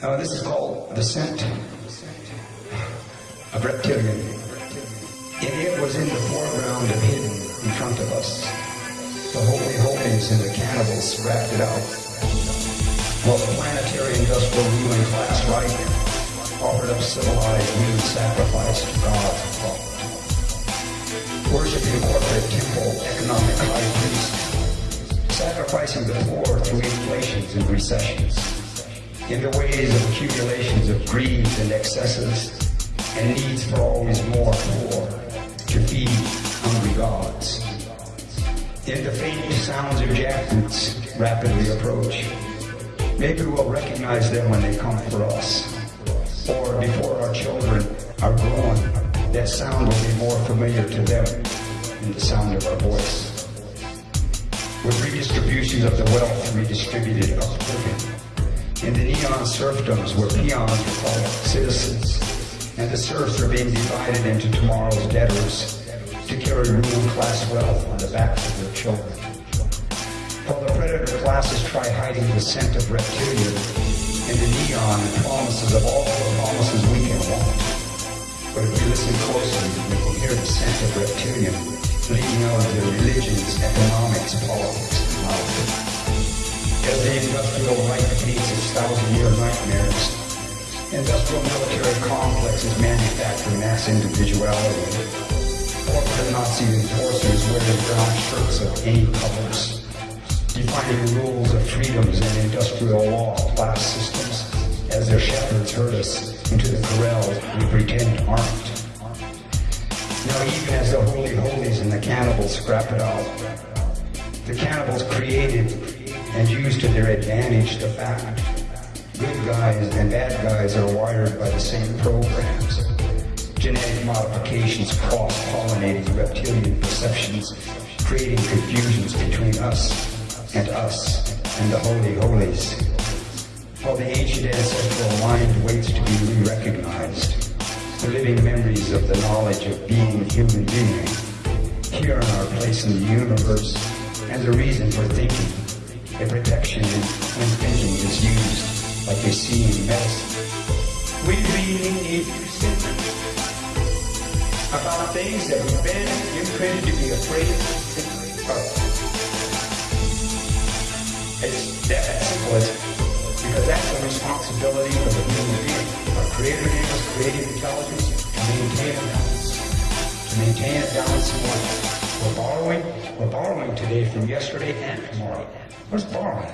Now, this is called the scent of reptilian. And it was in the foreground and hidden in front of us. The holy holies and the cannibals wrapped it out. While the planetary industrial ruling class right offered up civilized human sacrifice to God. Worshipping corporate temple economic high priest, sacrificing the poor through inflations and recessions in the ways of accumulations of greed and excesses and needs for always more poor to feed hungry gods. In the faint sounds of jackboots rapidly approach, maybe we'll recognize them when they come for us. Or before our children are grown, that sound will be more familiar to them than the sound of our voice. With redistributions of the wealth redistributed uprooted, in the neon serfdoms where peons are called citizens, and the serfs are being divided into tomorrow's debtors to carry ruling class wealth on the backs of their children. While the predator classes try hiding the scent of reptilian in the neon and promises of all the promises we can want. But if we listen closely, we will hear the scent of reptilian leading out of their religions, economics, politics, and life the industrial right paints its thousand-year nightmares. Industrial military complexes manufacture mass individuality. Corporate Nazi enforcers wear their brown shirts of any colors, defining rules of freedoms and industrial law class systems as their shepherds herd us into the corrals we pretend aren't. Now even as the holy holies and the cannibals scrap it out, the cannibals created and use to their advantage the fact good guys and bad guys are wired by the same programs. Genetic modifications cross-pollinating reptilian perceptions, creating confusions between us and us and the holy holies. While the ancient ancestral mind waits to be re-recognized, the living memories of the knowledge of being human being, here in our place in the universe, and the reason for thinking the protection and thinking is used like we see in medicine. We to think about things that we've been imprinted to be afraid of. It's that simple because that's the responsibility of the human being. Our Creator gave us creative intelligence to maintain a balance. To maintain a balance in life. We're borrowing, we're borrowing today from yesterday and tomorrow. Where's borrowing?